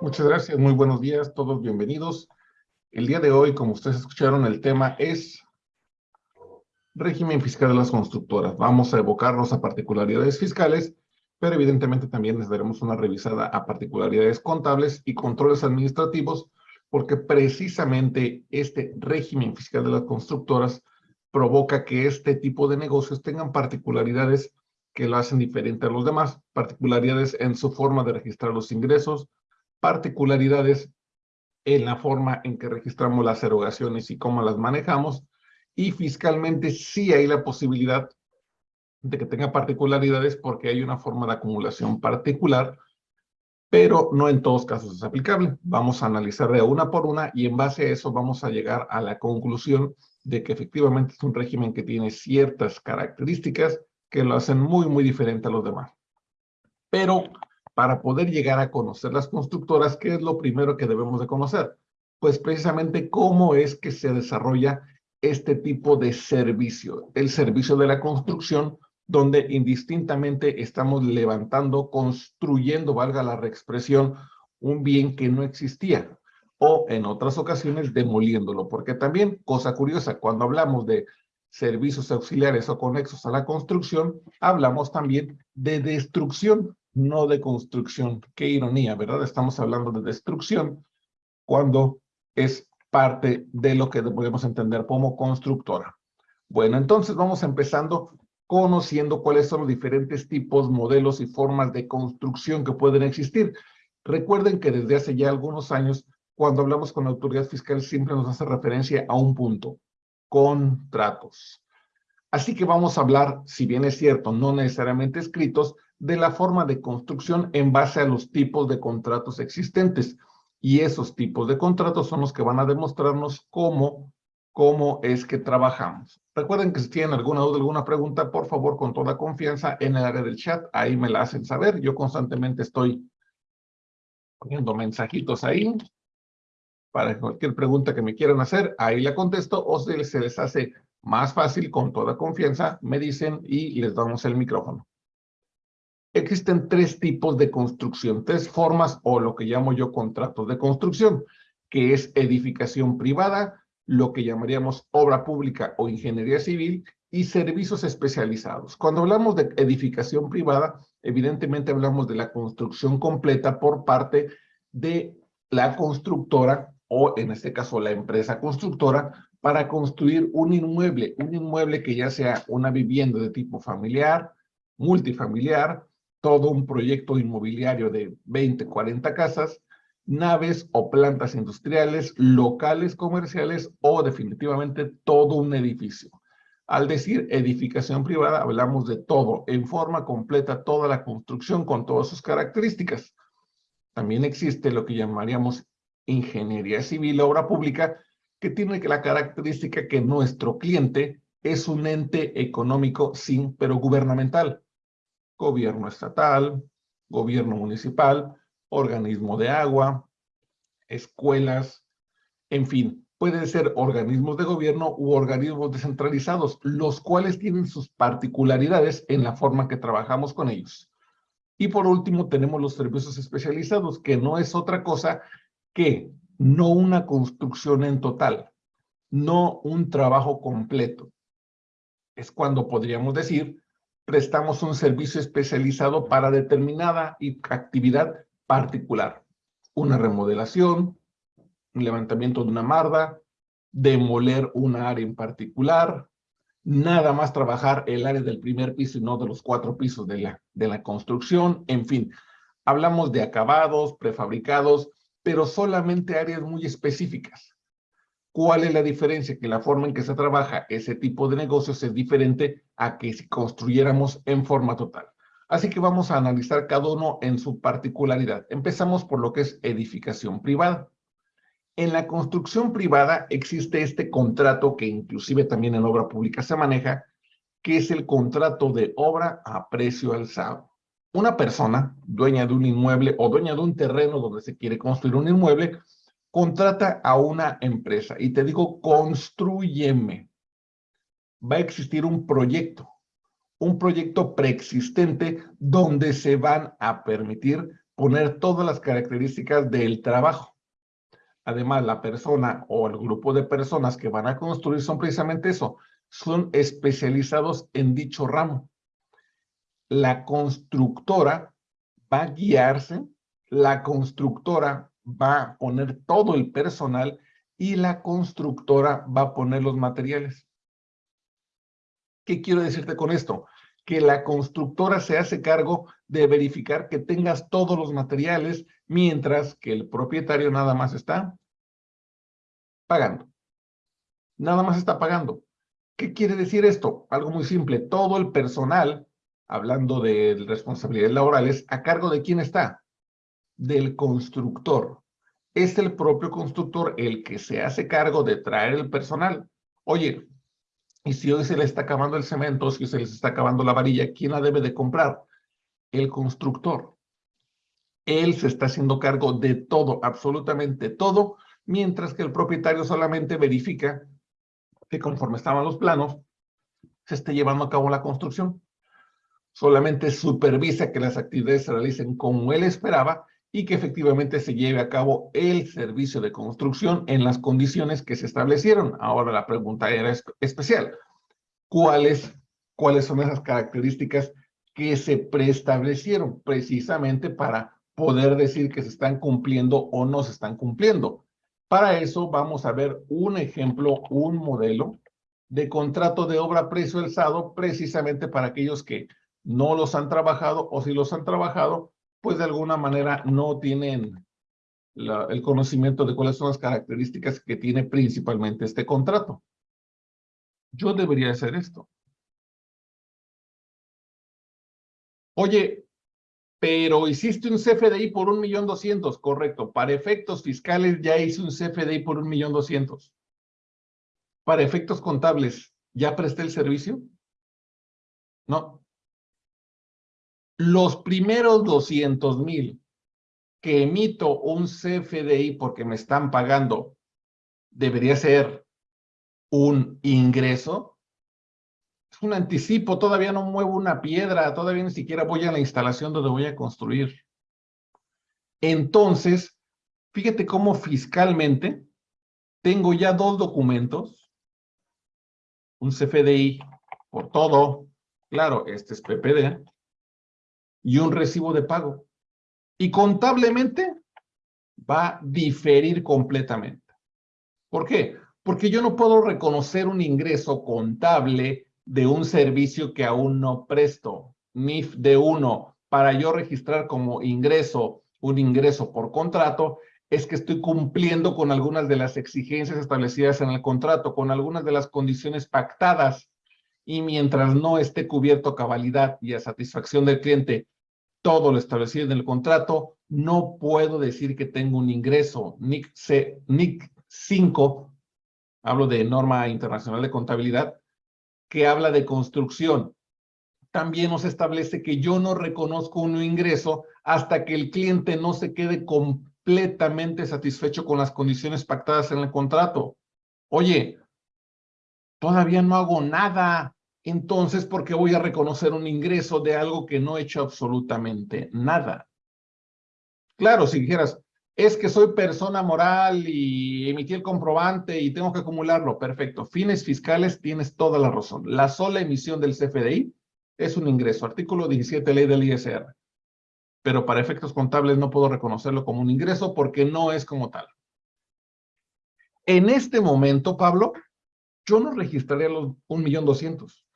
Muchas gracias, muy buenos días, todos bienvenidos. El día de hoy, como ustedes escucharon, el tema es régimen fiscal de las constructoras. Vamos a evocarnos a particularidades fiscales, pero evidentemente también les daremos una revisada a particularidades contables y controles administrativos, porque precisamente este régimen fiscal de las constructoras provoca que este tipo de negocios tengan particularidades que lo hacen diferente a los demás, particularidades en su forma de registrar los ingresos, particularidades en la forma en que registramos las erogaciones y cómo las manejamos, y fiscalmente sí hay la posibilidad de que tenga particularidades porque hay una forma de acumulación particular, pero no en todos casos es aplicable. Vamos a analizar una por una y en base a eso vamos a llegar a la conclusión de que efectivamente es un régimen que tiene ciertas características que lo hacen muy, muy diferente a los demás. Pero para poder llegar a conocer las constructoras, ¿qué es lo primero que debemos de conocer? Pues precisamente cómo es que se desarrolla este tipo de servicio, el servicio de la construcción, donde indistintamente estamos levantando, construyendo, valga la reexpresión, un bien que no existía o en otras ocasiones demoliéndolo, porque también, cosa curiosa, cuando hablamos de servicios auxiliares o conexos a la construcción, hablamos también de destrucción, no de construcción. Qué ironía, ¿verdad? Estamos hablando de destrucción cuando es parte de lo que podemos entender como constructora. Bueno, entonces vamos empezando conociendo cuáles son los diferentes tipos, modelos y formas de construcción que pueden existir. Recuerden que desde hace ya algunos años cuando hablamos con la autoridad fiscal siempre nos hace referencia a un punto, contratos. Así que vamos a hablar, si bien es cierto, no necesariamente escritos, de la forma de construcción en base a los tipos de contratos existentes. Y esos tipos de contratos son los que van a demostrarnos cómo, cómo es que trabajamos. Recuerden que si tienen alguna duda, alguna pregunta, por favor, con toda confianza en el área del chat, ahí me la hacen saber. Yo constantemente estoy poniendo mensajitos ahí para cualquier pregunta que me quieran hacer, ahí la contesto, o si se les hace más fácil, con toda confianza, me dicen y les damos el micrófono. Existen tres tipos de construcción, tres formas o lo que llamo yo contratos de construcción, que es edificación privada, lo que llamaríamos obra pública o ingeniería civil y servicios especializados. Cuando hablamos de edificación privada, evidentemente hablamos de la construcción completa por parte de la constructora o en este caso la empresa constructora, para construir un inmueble, un inmueble que ya sea una vivienda de tipo familiar, multifamiliar, todo un proyecto inmobiliario de 20, 40 casas, naves o plantas industriales, locales comerciales o definitivamente todo un edificio. Al decir edificación privada, hablamos de todo, en forma completa, toda la construcción con todas sus características. También existe lo que llamaríamos ingeniería civil, obra pública, que tiene la característica que nuestro cliente es un ente económico sin, pero gubernamental. Gobierno estatal, gobierno municipal, organismo de agua, escuelas, en fin, pueden ser organismos de gobierno u organismos descentralizados, los cuales tienen sus particularidades en la forma que trabajamos con ellos. Y por último tenemos los servicios especializados, que no es otra cosa que no una construcción en total, no un trabajo completo. Es cuando podríamos decir, prestamos un servicio especializado para determinada actividad particular. Una remodelación, un levantamiento de una marda, demoler una área en particular, nada más trabajar el área del primer piso y no de los cuatro pisos de la, de la construcción, en fin. Hablamos de acabados, prefabricados, pero solamente áreas muy específicas. ¿Cuál es la diferencia? Que la forma en que se trabaja ese tipo de negocios es diferente a que si construyéramos en forma total. Así que vamos a analizar cada uno en su particularidad. Empezamos por lo que es edificación privada. En la construcción privada existe este contrato que inclusive también en obra pública se maneja, que es el contrato de obra a precio alzado una persona, dueña de un inmueble o dueña de un terreno donde se quiere construir un inmueble, contrata a una empresa y te digo, construyeme. Va a existir un proyecto, un proyecto preexistente donde se van a permitir poner todas las características del trabajo. Además, la persona o el grupo de personas que van a construir son precisamente eso, son especializados en dicho ramo. La constructora va a guiarse, la constructora va a poner todo el personal y la constructora va a poner los materiales. ¿Qué quiero decirte con esto? Que la constructora se hace cargo de verificar que tengas todos los materiales, mientras que el propietario nada más está pagando. Nada más está pagando. ¿Qué quiere decir esto? Algo muy simple. Todo el personal, hablando de responsabilidades laborales, ¿a cargo de quién está? Del constructor. Es el propio constructor el que se hace cargo de traer el personal. Oye, y si hoy se le está acabando el cemento, si se les está acabando la varilla, ¿quién la debe de comprar? El constructor. Él se está haciendo cargo de todo, absolutamente todo, mientras que el propietario solamente verifica que conforme estaban los planos, se esté llevando a cabo la construcción. Solamente supervisa que las actividades se realicen como él esperaba y que efectivamente se lleve a cabo el servicio de construcción en las condiciones que se establecieron. Ahora la pregunta era especial. ¿Cuáles, cuáles son esas características que se preestablecieron precisamente para poder decir que se están cumpliendo o no se están cumpliendo? Para eso vamos a ver un ejemplo, un modelo de contrato de obra precio alzado precisamente para aquellos que no los han trabajado o si los han trabajado, pues de alguna manera no tienen el conocimiento de cuáles son las características que tiene principalmente este contrato. Yo debería hacer esto. Oye, pero hiciste un CFDI por un millón doscientos, correcto. Para efectos fiscales ya hice un CFDI por un millón doscientos. Para efectos contables, ¿ya presté el servicio? No. Los primeros doscientos mil que emito un CFDI porque me están pagando, debería ser un ingreso es un anticipo, todavía no muevo una piedra, todavía ni siquiera voy a la instalación donde voy a construir. Entonces, fíjate cómo fiscalmente tengo ya dos documentos, un CFDI por todo, claro, este es PPD, y un recibo de pago. Y contablemente va a diferir completamente. ¿Por qué? Porque yo no puedo reconocer un ingreso contable de un servicio que aún no presto, NIF de uno, para yo registrar como ingreso un ingreso por contrato, es que estoy cumpliendo con algunas de las exigencias establecidas en el contrato, con algunas de las condiciones pactadas, y mientras no esté cubierto a cabalidad y a satisfacción del cliente todo lo establecido en el contrato, no puedo decir que tengo un ingreso. NIC, C, NIC 5, hablo de norma internacional de contabilidad, que habla de construcción. También nos establece que yo no reconozco un ingreso hasta que el cliente no se quede completamente satisfecho con las condiciones pactadas en el contrato. Oye, todavía no hago nada. Entonces, ¿por qué voy a reconocer un ingreso de algo que no he hecho absolutamente nada? Claro, si dijeras, es que soy persona moral y emití el comprobante y tengo que acumularlo. Perfecto. Fines fiscales, tienes toda la razón. La sola emisión del CFDI es un ingreso. Artículo 17, ley del ISR. Pero para efectos contables no puedo reconocerlo como un ingreso porque no es como tal. En este momento, Pablo, yo no registraría los 1.200.000.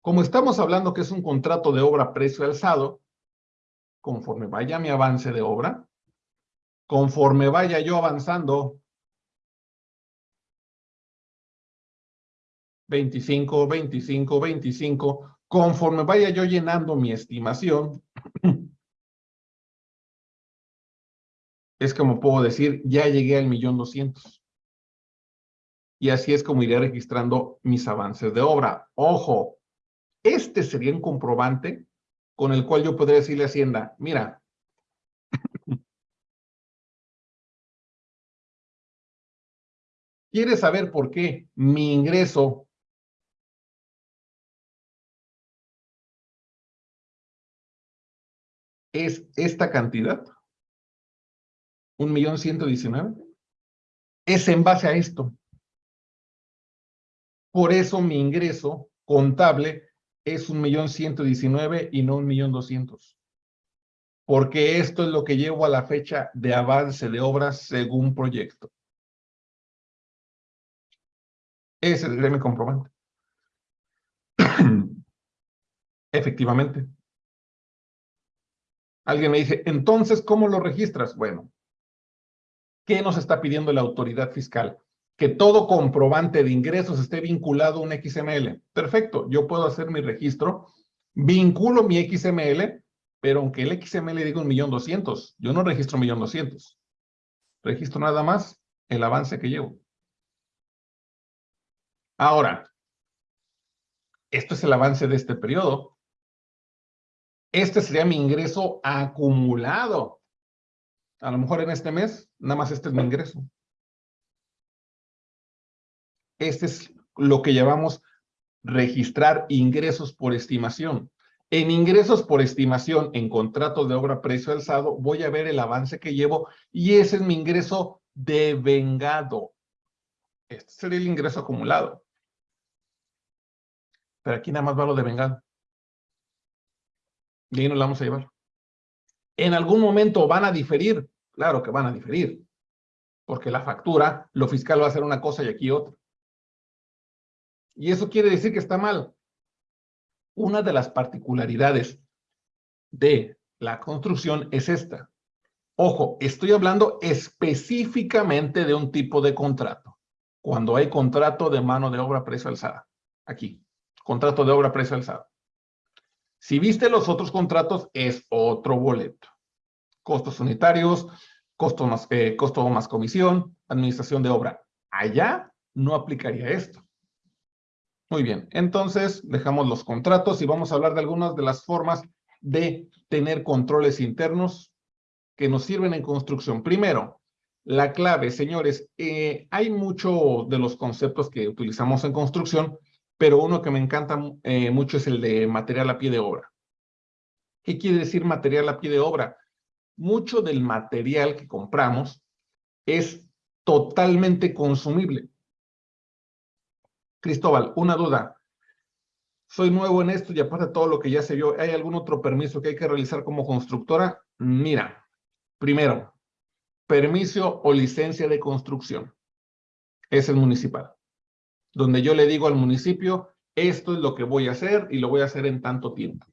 Como estamos hablando que es un contrato de obra precio alzado, conforme vaya mi avance de obra, conforme vaya yo avanzando, 25, 25, 25, conforme vaya yo llenando mi estimación, es como puedo decir, ya llegué al millón doscientos. Y así es como iré registrando mis avances de obra. Ojo, este sería un comprobante con el cual yo podría decirle a Hacienda, mira, ¿Quieres saber por qué mi ingreso es esta cantidad, un millón ciento diecinueve, es en base a esto. Por eso mi ingreso contable es un millón ciento diecinueve y no un millón doscientos. Porque esto es lo que llevo a la fecha de avance de obras según proyecto. Ese es mi comprobante. Efectivamente. Alguien me dice, entonces, ¿cómo lo registras? Bueno, ¿qué nos está pidiendo la autoridad fiscal? Que todo comprobante de ingresos esté vinculado a un XML. Perfecto, yo puedo hacer mi registro, vinculo mi XML, pero aunque el XML diga un millón doscientos, yo no registro millón doscientos. Registro nada más el avance que llevo. Ahora, esto es el avance de este periodo. Este sería mi ingreso acumulado. A lo mejor en este mes, nada más este es mi ingreso. Este es lo que llamamos registrar ingresos por estimación. En ingresos por estimación, en contratos de obra precio alzado, voy a ver el avance que llevo y ese es mi ingreso devengado. Este sería el ingreso acumulado. Pero aquí nada más va lo devengado. Y ahí nos la vamos a llevar. En algún momento van a diferir. Claro que van a diferir. Porque la factura, lo fiscal va a hacer una cosa y aquí otra. Y eso quiere decir que está mal. Una de las particularidades de la construcción es esta. Ojo, estoy hablando específicamente de un tipo de contrato. Cuando hay contrato de mano de obra precio alzada. Aquí. Contrato de obra precio alzada. Si viste los otros contratos, es otro boleto. Costos unitarios, costo eh, costo más comisión, administración de obra. Allá no aplicaría esto. Muy bien, entonces dejamos los contratos y vamos a hablar de algunas de las formas de tener controles internos que nos sirven en construcción. Primero, la clave, señores, eh, hay mucho de los conceptos que utilizamos en construcción pero uno que me encanta eh, mucho es el de material a pie de obra. ¿Qué quiere decir material a pie de obra? Mucho del material que compramos es totalmente consumible. Cristóbal, una duda. Soy nuevo en esto y aparte de todo lo que ya se vio, ¿hay algún otro permiso que hay que realizar como constructora? Mira, primero, permiso o licencia de construcción. Es el municipal donde yo le digo al municipio, esto es lo que voy a hacer y lo voy a hacer en tanto tiempo.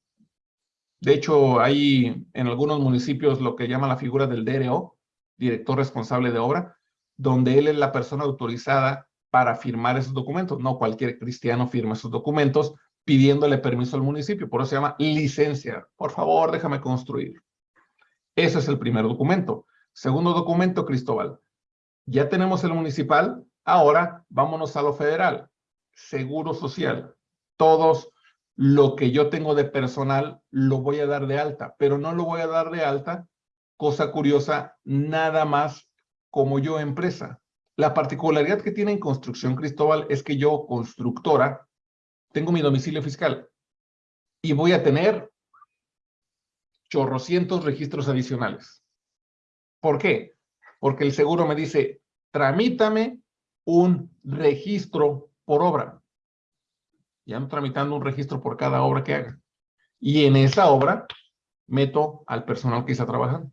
De hecho, hay en algunos municipios lo que llama la figura del DRO, director responsable de obra, donde él es la persona autorizada para firmar esos documentos. No cualquier cristiano firma esos documentos pidiéndole permiso al municipio. Por eso se llama licencia. Por favor, déjame construir. Ese es el primer documento. Segundo documento, Cristóbal. Ya tenemos el municipal, Ahora, vámonos a lo federal. Seguro social. Todos lo que yo tengo de personal lo voy a dar de alta, pero no lo voy a dar de alta, cosa curiosa, nada más como yo empresa. La particularidad que tiene en Construcción Cristóbal es que yo, constructora, tengo mi domicilio fiscal y voy a tener chorrocientos registros adicionales. ¿Por qué? Porque el seguro me dice, tramítame un registro por obra. Ya ando tramitando un registro por cada obra que haga. Y en esa obra meto al personal que está trabajando.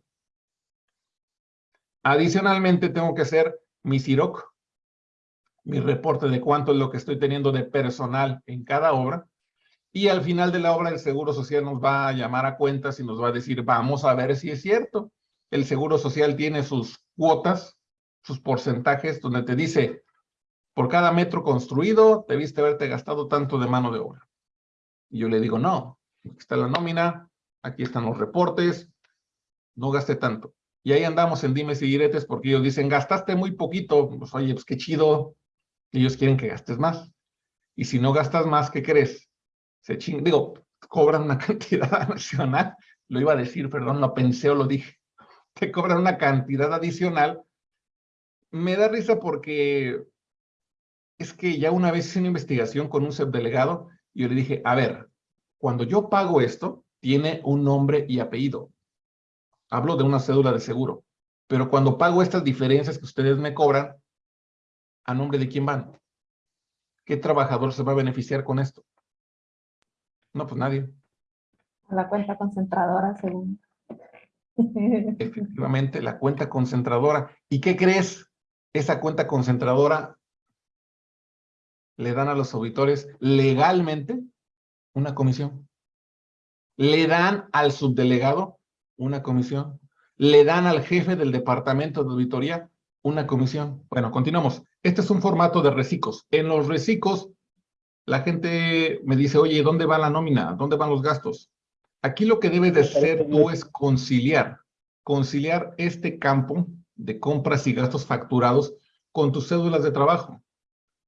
Adicionalmente tengo que hacer mi CIROC, mi reporte de cuánto es lo que estoy teniendo de personal en cada obra. Y al final de la obra el Seguro Social nos va a llamar a cuentas y nos va a decir, vamos a ver si es cierto. El Seguro Social tiene sus cuotas, sus porcentajes, donde te dice, por cada metro construido debiste haberte gastado tanto de mano de obra. Y yo le digo, no, aquí está la nómina, aquí están los reportes, no gasté tanto. Y ahí andamos en dimes y diretes porque ellos dicen, gastaste muy poquito, pues oye, pues qué chido, ellos quieren que gastes más. Y si no gastas más, ¿qué crees? Se ching, digo, cobran una cantidad adicional, lo iba a decir, perdón, lo pensé o lo dije, te cobran una cantidad adicional. Me da risa porque es que ya una vez hice una investigación con un subdelegado y yo le dije, a ver, cuando yo pago esto, tiene un nombre y apellido. Hablo de una cédula de seguro. Pero cuando pago estas diferencias que ustedes me cobran, ¿a nombre de quién van? ¿Qué trabajador se va a beneficiar con esto? No, pues nadie. La cuenta concentradora, según. Efectivamente, la cuenta concentradora. ¿Y qué crees? Esa cuenta concentradora le dan a los auditores legalmente una comisión. Le dan al subdelegado una comisión. Le dan al jefe del departamento de auditoría una comisión. Bueno, continuamos. Este es un formato de reciclos. En los reciclos, la gente me dice, oye, ¿dónde va la nómina? ¿Dónde van los gastos? Aquí lo que debes de hacer tú es conciliar, conciliar este campo de compras y gastos facturados con tus cédulas de trabajo.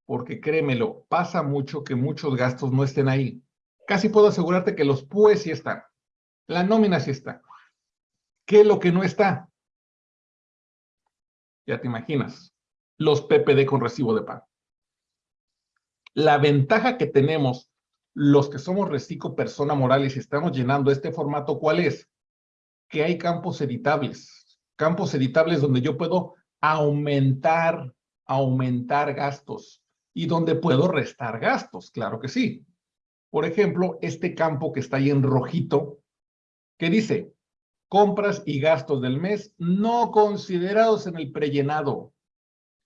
Porque créemelo, pasa mucho que muchos gastos no estén ahí. Casi puedo asegurarte que los PUE sí están. La nómina sí está. ¿Qué es lo que no está? Ya te imaginas. Los PPD con recibo de pago. La ventaja que tenemos los que somos reciclo persona morales y estamos llenando este formato, ¿cuál es? Que hay campos editables. Campos editables donde yo puedo aumentar, aumentar gastos y donde puedo restar gastos, claro que sí. Por ejemplo, este campo que está ahí en rojito, que dice, compras y gastos del mes no considerados en el prellenado.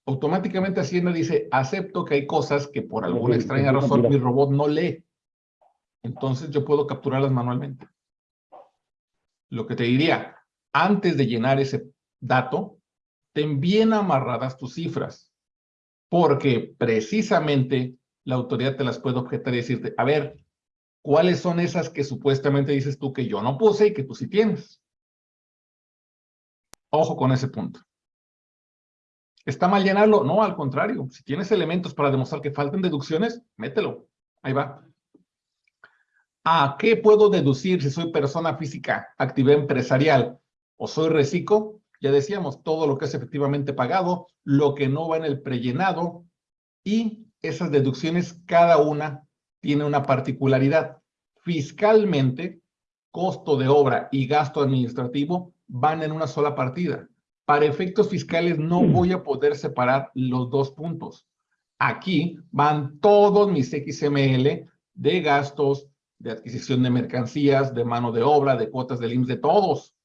Automáticamente Hacienda dice, acepto que hay cosas que por alguna extraña razón mi robot no lee. Entonces yo puedo capturarlas manualmente. Lo que te diría, antes de llenar ese dato, ten bien amarradas tus cifras, porque precisamente la autoridad te las puede objetar y decirte, a ver, ¿cuáles son esas que supuestamente dices tú que yo no puse y que tú sí tienes? Ojo con ese punto. ¿Está mal llenarlo? No, al contrario. Si tienes elementos para demostrar que faltan deducciones, mételo. Ahí va. ¿A qué puedo deducir si soy persona física, actividad empresarial o soy reciclo? Ya decíamos, todo lo que es efectivamente pagado, lo que no va en el prellenado y esas deducciones, cada una tiene una particularidad. Fiscalmente, costo de obra y gasto administrativo van en una sola partida. Para efectos fiscales no mm. voy a poder separar los dos puntos. Aquí van todos mis XML de gastos, de adquisición de mercancías, de mano de obra, de cuotas del IMSS, de todos.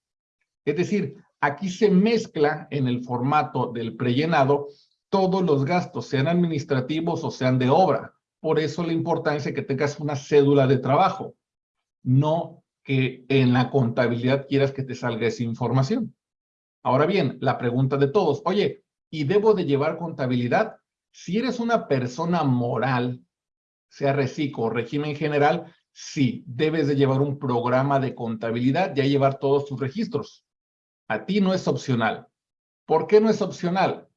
Es decir, aquí se mezcla en el formato del prellenado todos los gastos, sean administrativos o sean de obra. Por eso la importancia de que tengas una cédula de trabajo, no que en la contabilidad quieras que te salga esa información. Ahora bien, la pregunta de todos, oye, ¿y debo de llevar contabilidad? Si eres una persona moral, sea reciclo o régimen general, Sí, debes de llevar un programa de contabilidad y llevar todos tus registros. A ti no es opcional. ¿Por qué no es opcional?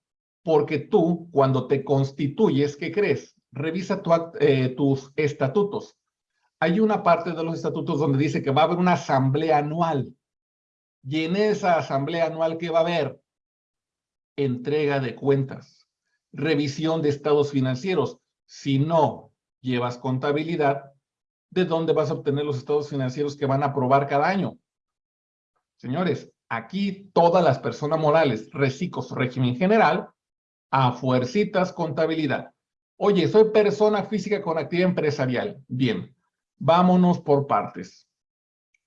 Porque tú, cuando te constituyes, ¿qué crees? Revisa eh, tus estatutos. Hay una parte de los estatutos donde dice que va a haber una asamblea anual. Y en esa asamblea anual, ¿qué va a haber? Entrega de cuentas, revisión de estados financieros. Si no llevas contabilidad, de dónde vas a obtener los estados financieros que van a aprobar cada año. Señores, aquí todas las personas morales, reciclos, régimen general, a fuercitas contabilidad. Oye, soy persona física con actividad empresarial. Bien, vámonos por partes.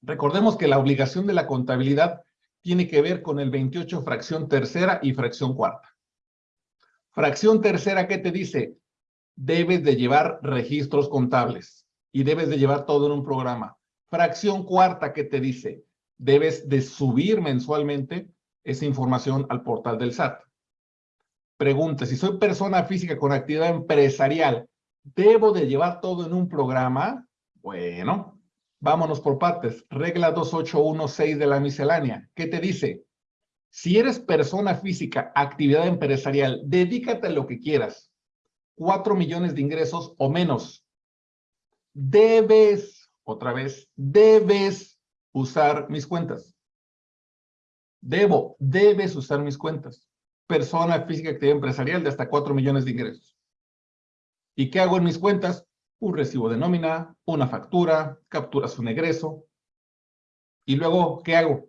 Recordemos que la obligación de la contabilidad tiene que ver con el 28 fracción tercera y fracción cuarta. Fracción tercera, ¿qué te dice? Debes de llevar registros contables y debes de llevar todo en un programa. Fracción cuarta que te dice, debes de subir mensualmente esa información al portal del SAT. Pregunta, si soy persona física con actividad empresarial, ¿debo de llevar todo en un programa? Bueno, vámonos por partes. Regla 2816 de la miscelánea. ¿Qué te dice? Si eres persona física, actividad empresarial, dedícate a lo que quieras. Cuatro millones de ingresos o menos debes, otra vez, debes usar mis cuentas. Debo, debes usar mis cuentas. Persona física actividad empresarial de hasta 4 millones de ingresos. ¿Y qué hago en mis cuentas? Un recibo de nómina, una factura, capturas un egreso. Y luego, ¿qué hago?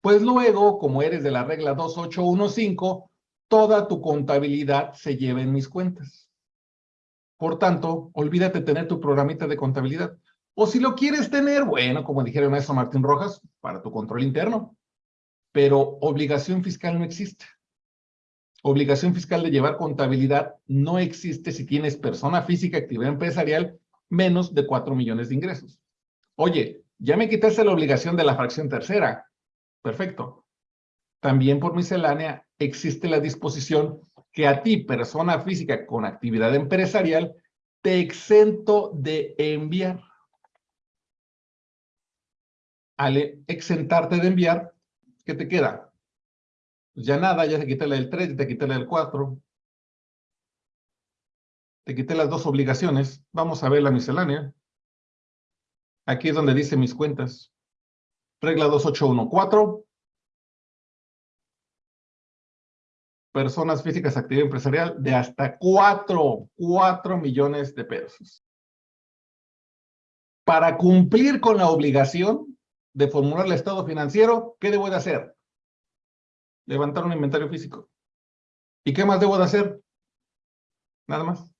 Pues luego, como eres de la regla 2815, toda tu contabilidad se lleva en mis cuentas. Por tanto, olvídate tener tu programita de contabilidad. O si lo quieres tener, bueno, como dijeron eso Martín Rojas, para tu control interno. Pero obligación fiscal no existe. Obligación fiscal de llevar contabilidad no existe si tienes persona física, actividad empresarial, menos de 4 millones de ingresos. Oye, ya me quitaste la obligación de la fracción tercera. Perfecto. También por miscelánea existe la disposición que a ti, persona física con actividad empresarial, te exento de enviar. Al exentarte de enviar, ¿qué te queda? Pues ya nada, ya te quité la del 3, ya te quité la del 4. Te quité las dos obligaciones. Vamos a ver la miscelánea. Aquí es donde dice mis cuentas. Regla 2814. Personas físicas, actividad empresarial de hasta 4, 4 millones de pesos. Para cumplir con la obligación de formular el estado financiero, ¿qué debo de hacer? Levantar un inventario físico. ¿Y qué más debo de hacer? Nada más.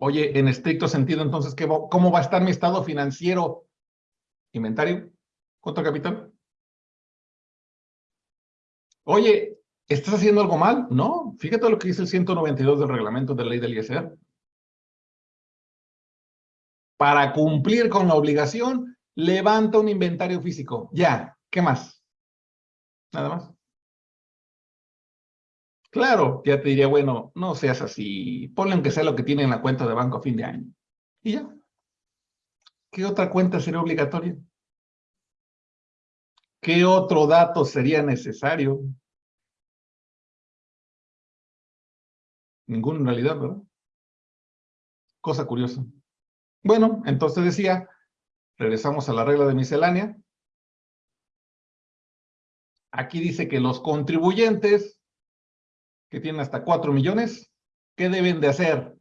Oye, en estricto sentido, entonces, ¿qué ¿cómo va a estar mi estado financiero? Inventario, contra capital. Oye, ¿estás haciendo algo mal? No, fíjate lo que dice el 192 del reglamento de la ley del ISR. Para cumplir con la obligación, levanta un inventario físico. Ya, ¿qué más? Nada más. Claro, ya te diría, bueno, no seas así, ponle aunque sea lo que tiene en la cuenta de banco a fin de año. Y ya. ¿Qué otra cuenta sería obligatoria? ¿Qué otro dato sería necesario? Ninguno en realidad, ¿verdad? Cosa curiosa. Bueno, entonces decía, regresamos a la regla de miscelánea. Aquí dice que los contribuyentes que tienen hasta 4 millones, ¿qué deben de hacer?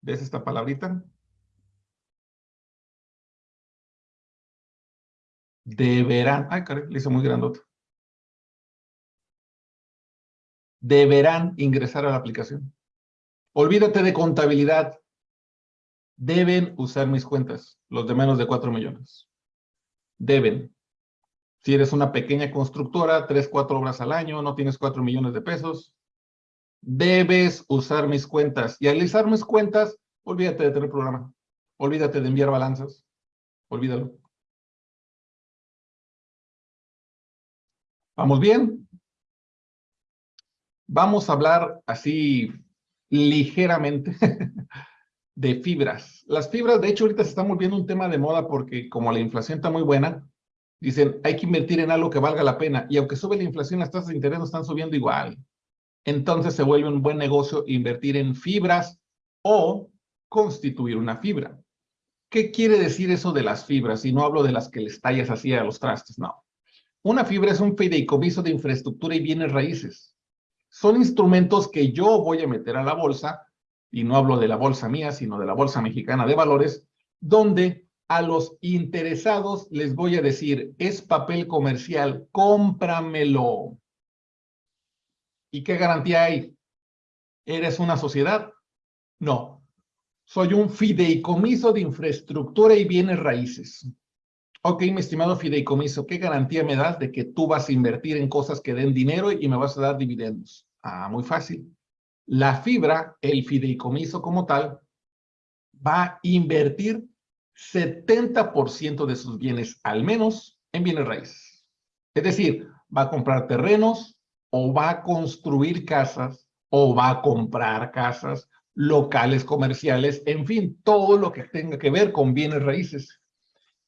¿Ves esta palabrita? Deberán, ay, caray, le hizo muy grandote. Deberán ingresar a la aplicación. Olvídate de contabilidad. Deben usar mis cuentas, los de menos de 4 millones deben. Si eres una pequeña constructora, tres, cuatro obras al año, no tienes cuatro millones de pesos, debes usar mis cuentas. Y al usar mis cuentas, olvídate de tener programa. Olvídate de enviar balanzas. Olvídalo. ¿Vamos bien? Vamos a hablar así ligeramente de fibras. Las fibras, de hecho, ahorita se está volviendo un tema de moda porque como la inflación está muy buena, dicen, hay que invertir en algo que valga la pena. Y aunque sube la inflación, las tasas de interés no están subiendo igual. Entonces se vuelve un buen negocio invertir en fibras o constituir una fibra. ¿Qué quiere decir eso de las fibras? Y no hablo de las que les tallas así a los trastes, no. Una fibra es un fideicomiso de infraestructura y bienes raíces. Son instrumentos que yo voy a meter a la bolsa y no hablo de la bolsa mía, sino de la Bolsa Mexicana de Valores, donde a los interesados les voy a decir, es papel comercial, cómpramelo. ¿Y qué garantía hay? ¿Eres una sociedad? No. Soy un fideicomiso de infraestructura y bienes raíces. Ok, mi estimado fideicomiso, ¿qué garantía me das de que tú vas a invertir en cosas que den dinero y me vas a dar dividendos? Ah, muy fácil. La fibra, el fideicomiso como tal, va a invertir 70% de sus bienes, al menos, en bienes raíces. Es decir, va a comprar terrenos, o va a construir casas, o va a comprar casas, locales comerciales, en fin, todo lo que tenga que ver con bienes raíces.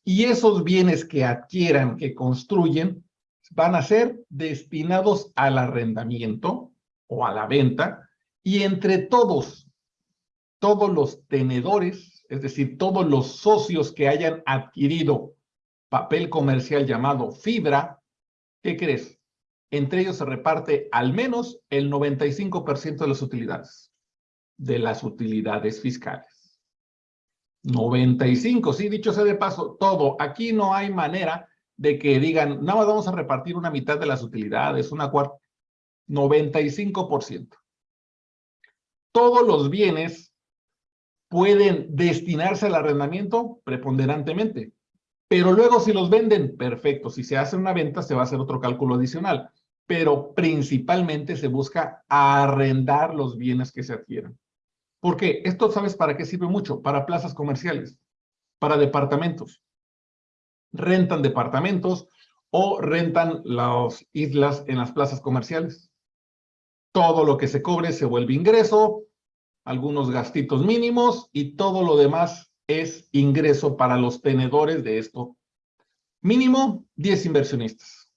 Y esos bienes que adquieran, que construyen, van a ser destinados al arrendamiento o a la venta y entre todos, todos los tenedores, es decir, todos los socios que hayan adquirido papel comercial llamado fibra, ¿qué crees? Entre ellos se reparte al menos el 95% de las utilidades. de las utilidades fiscales. 95, sí, dicho sea de paso, todo. Aquí no hay manera de que digan, nada más vamos a repartir una mitad de las utilidades, una cuarta. 95%. Todos los bienes pueden destinarse al arrendamiento preponderantemente. Pero luego si los venden, perfecto. Si se hace una venta, se va a hacer otro cálculo adicional. Pero principalmente se busca arrendar los bienes que se adquieran. ¿Por qué? Esto, ¿sabes para qué sirve mucho? Para plazas comerciales, para departamentos. Rentan departamentos o rentan las islas en las plazas comerciales. Todo lo que se cobre se vuelve ingreso, algunos gastitos mínimos y todo lo demás es ingreso para los tenedores de esto. Mínimo 10 inversionistas.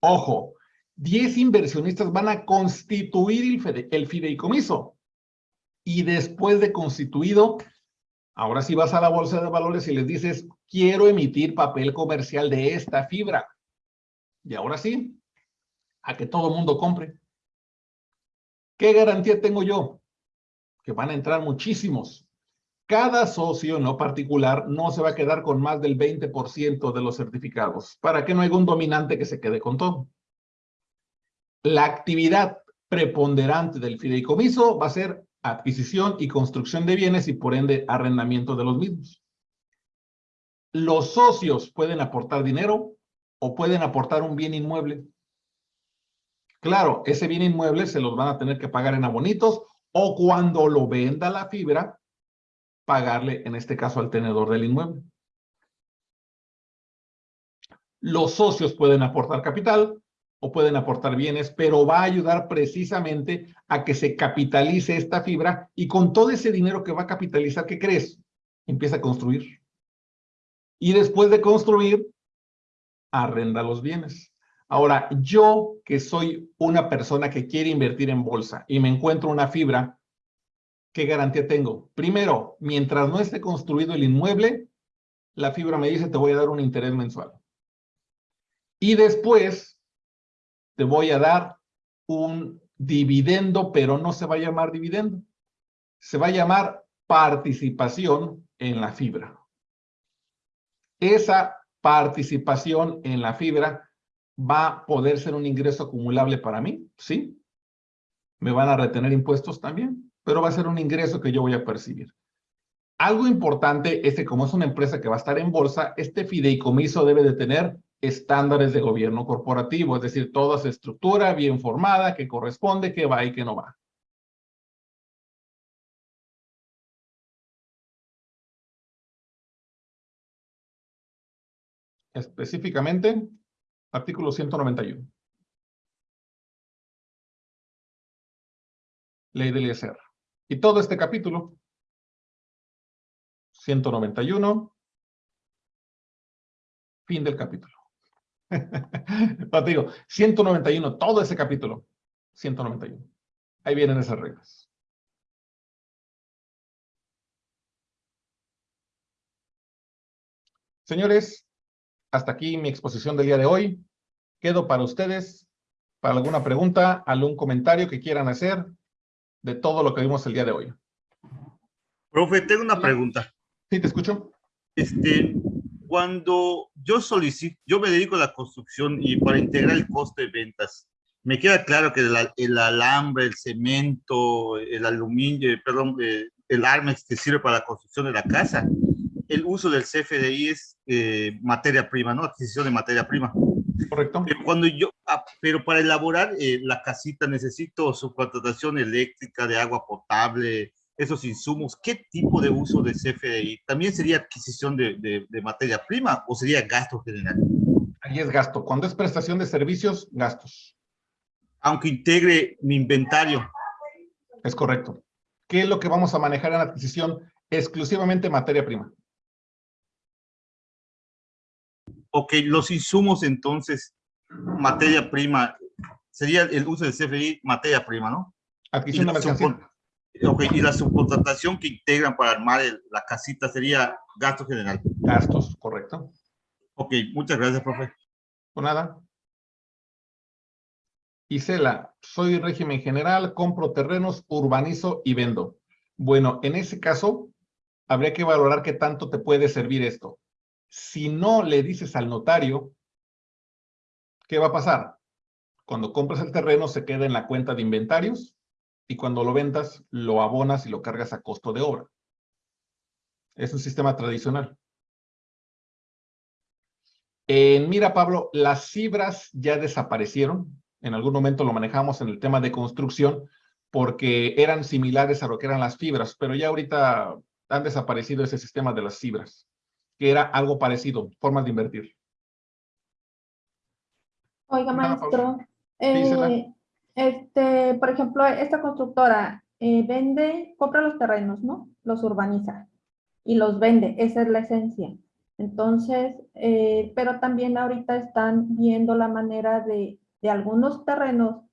Ojo, 10 inversionistas van a constituir el fideicomiso y después de constituido, ahora sí vas a la bolsa de valores y les dices, quiero emitir papel comercial de esta fibra. Y ahora sí, a que todo el mundo compre. ¿Qué garantía tengo yo? Que van a entrar muchísimos. Cada socio en lo particular no se va a quedar con más del 20% de los certificados, para que no haya un dominante que se quede con todo. La actividad preponderante del fideicomiso va a ser adquisición y construcción de bienes y por ende arrendamiento de los mismos. Los socios pueden aportar dinero o pueden aportar un bien inmueble. Claro, ese bien inmueble se los van a tener que pagar en abonitos o cuando lo venda la fibra, pagarle en este caso al tenedor del inmueble. Los socios pueden aportar capital o pueden aportar bienes, pero va a ayudar precisamente a que se capitalice esta fibra y con todo ese dinero que va a capitalizar, ¿qué crees? Empieza a construir. Y después de construir, arrenda los bienes. Ahora, yo que soy una persona que quiere invertir en bolsa y me encuentro una fibra, ¿qué garantía tengo? Primero, mientras no esté construido el inmueble, la fibra me dice te voy a dar un interés mensual. Y después, te voy a dar un dividendo, pero no se va a llamar dividendo. Se va a llamar participación en la fibra. Esa participación en la fibra va a poder ser un ingreso acumulable para mí, ¿sí? Me van a retener impuestos también, pero va a ser un ingreso que yo voy a percibir. Algo importante es que como es una empresa que va a estar en bolsa, este fideicomiso debe de tener estándares de gobierno corporativo, es decir, toda esa estructura bien formada, que corresponde, que va y que no va. Específicamente, artículo 191. Ley del ISR. Y todo este capítulo, 191, fin del capítulo. Pero te digo, 191, todo ese capítulo, 191. Ahí vienen esas reglas. Señores, hasta aquí mi exposición del día de hoy. Quedo para ustedes, para alguna pregunta, algún comentario que quieran hacer de todo lo que vimos el día de hoy. Profe, tengo una pregunta. Sí, te escucho. Este, cuando yo solicito, yo me dedico a la construcción y para integrar el costo de ventas, me queda claro que el, alambre, el cemento, el aluminio, perdón, eh, el armex que sirve para la construcción de la casa, el uso del CFDI es eh, materia prima, ¿no? Adquisición de materia prima. Correcto. Pero, cuando yo, ah, pero para elaborar eh, la casita necesito su contratación eléctrica de agua potable, esos insumos, ¿qué tipo de uso de CFDI? ¿También sería adquisición de, materia prima o sería gasto general? Ahí es gasto. Cuando es prestación de servicios, gastos. Aunque integre mi inventario. Es correcto. ¿Qué es lo que vamos a manejar en adquisición? Exclusivamente materia prima. Ok, los insumos entonces, materia prima, sería el uso de CFDI, materia prima, ¿no? Adquisición de mercancía. Ok, y la subcontratación que integran para armar la casita sería gasto general. Gastos, correcto. Ok, muchas gracias, profe. Por nada. Isela, soy régimen general, compro terrenos, urbanizo y vendo. Bueno, en ese caso, habría que valorar qué tanto te puede servir esto. Si no le dices al notario, ¿qué va a pasar? Cuando compras el terreno se queda en la cuenta de inventarios y cuando lo vendas lo abonas y lo cargas a costo de obra. Es un sistema tradicional. En Mira, Pablo, las fibras ya desaparecieron. En algún momento lo manejamos en el tema de construcción porque eran similares a lo que eran las fibras, pero ya ahorita han desaparecido ese sistema de las fibras, que era algo parecido, formas de invertir. Oiga, maestro, eh, este, por ejemplo, esta constructora eh, vende, compra los terrenos, ¿no? Los urbaniza y los vende, esa es la esencia. Entonces, eh, pero también ahorita están viendo la manera de, de algunos terrenos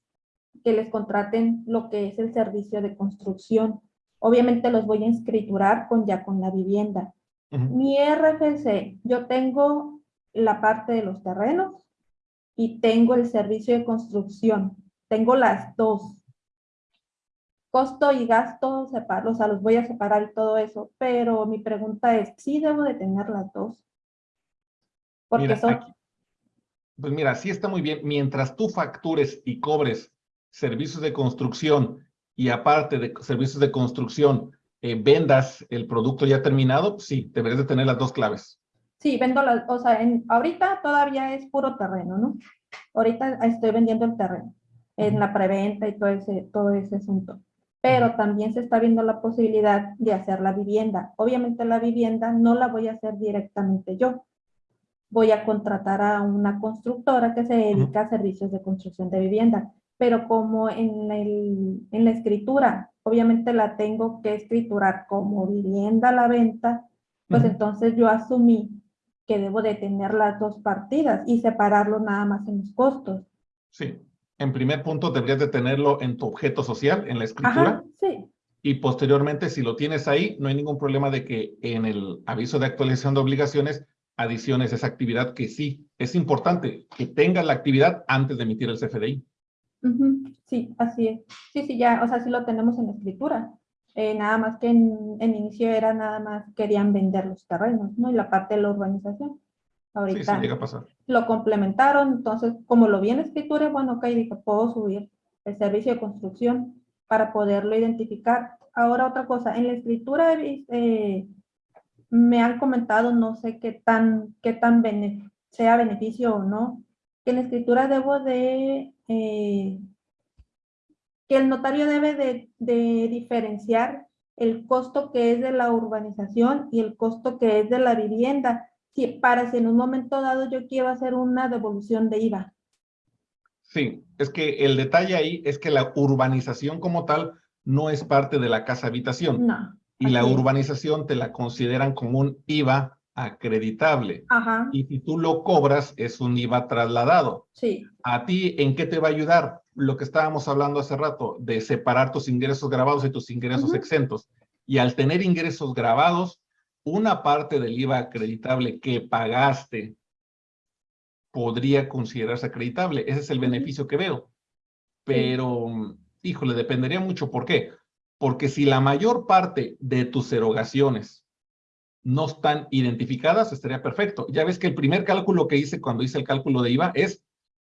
que les contraten lo que es el servicio de construcción. Obviamente los voy a escriturar con ya con la vivienda. Ujú. Mi RFC, yo tengo la parte de los terrenos y tengo el servicio de construcción. Tengo las dos. Costo y gasto, separo, o sea, los voy a separar y todo eso, pero mi pregunta es, ¿sí debo de tener las dos? Porque Mira, son, aquí- pues mira, sí está muy bien. Mientras tú factures y cobres servicios de construcción y aparte de servicios de construcción, eh, vendas el producto ya terminado, sí, deberías de tener las dos claves. sí, vendo las, o sea, en, ahorita todavía es puro terreno, ¿no? Ahorita estoy vendiendo el terreno, en la preventa y todo ese, todo ese asunto. Pero también se está viendo la posibilidad de hacer la vivienda. Obviamente la vivienda no la voy a hacer directamente yo. Voy a contratar a una constructora que se dedica a servicios de construcción de vivienda. Pero como en, el, en la escritura, obviamente la tengo que escriturar como vivienda a la venta, pues entonces yo asumí que debo de tener las dos partidas y separarlo nada más en los costos. Sí. En primer punto, deberías de tenerlo en tu objeto social, en la escritura. Ajá, sí, Y posteriormente, si lo tienes ahí, no hay ningún problema de que en el aviso de actualización de obligaciones adiciones esa actividad que sí es importante, que tengas la actividad antes de emitir el CFDI. sí, así es. Sí, sí, ya, o sea, sí lo tenemos en la escritura. Eh, nada más que en, en inicio era nada más querían vender los terrenos, ¿no? Y la parte de la urbanización. Sí, sí, Ahorita llega a pasar. lo complementaron, entonces, como lo vi en la escritura, bueno, ok, dije, puedo subir el servicio de construcción para poderlo identificar. Ahora otra cosa, en la escritura eh, me han comentado, no sé qué tan, qué tan bene- sea beneficio o no, que en la escritura debo de, eh, que el notario debe de, de diferenciar el costo que es de la urbanización y el costo que es de la vivienda, si, para si en un momento dado yo quiero hacer una devolución de IVA. Sí, es que el detalle ahí es que la urbanización como tal no es parte de la casa habitación No. y la es. urbanización te la consideran como un IVA acreditable. Ajá, Y si tú lo cobras, es un IVA trasladado. sí, ¿A ti en qué te va a ayudar? Lo que estábamos hablando hace rato, de separar tus ingresos grabados y tus ingresos exentos. Y al tener ingresos grabados, una parte del IVA acreditable que pagaste podría considerarse acreditable. Ese es el beneficio que veo. Pero, híjole, dependería mucho. ¿Por qué? Porque si la mayor parte de tus erogaciones no están identificadas, estaría perfecto. Ya ves que el primer cálculo que hice cuando hice el cálculo de IVA es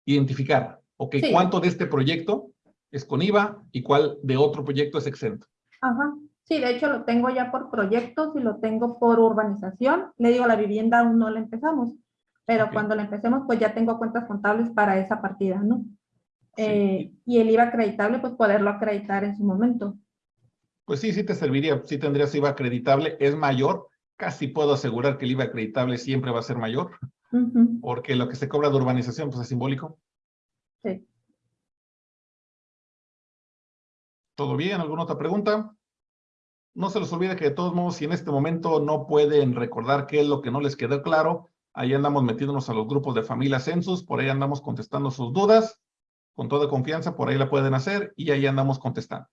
identificar, ok, Sí. cuánto de este proyecto es con IVA y cuál de otro proyecto es exento. ajá. Sí, de hecho lo tengo ya por proyectos y lo tengo por urbanización. Le digo, la vivienda aún no la empezamos, pero cuando la empecemos, pues ya tengo cuentas contables para esa partida, ¿no? Sí. Eh, y el IVA acreditable, pues poderlo acreditar en su momento. Pues sí, sí te serviría, sí tendrías IVA acreditable, es mayor, casi puedo asegurar que el IVA acreditable siempre va a ser mayor, porque lo que se cobra de urbanización pues es simbólico. Sí. ¿Todo bien? ¿Alguna otra pregunta? No se les olvide que de todos modos, si en este momento no pueden recordar qué es lo que no les quedó claro, ahí andamos metiéndonos a los grupos de familia Census, por ahí andamos contestando sus dudas, con toda confianza, por ahí la pueden hacer y ahí andamos contestando.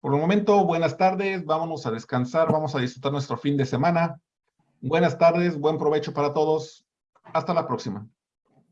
Por el momento, buenas tardes, vámonos a descansar, vamos a disfrutar nuestro fin de semana. Buenas tardes, buen provecho para todos. Hasta la próxima.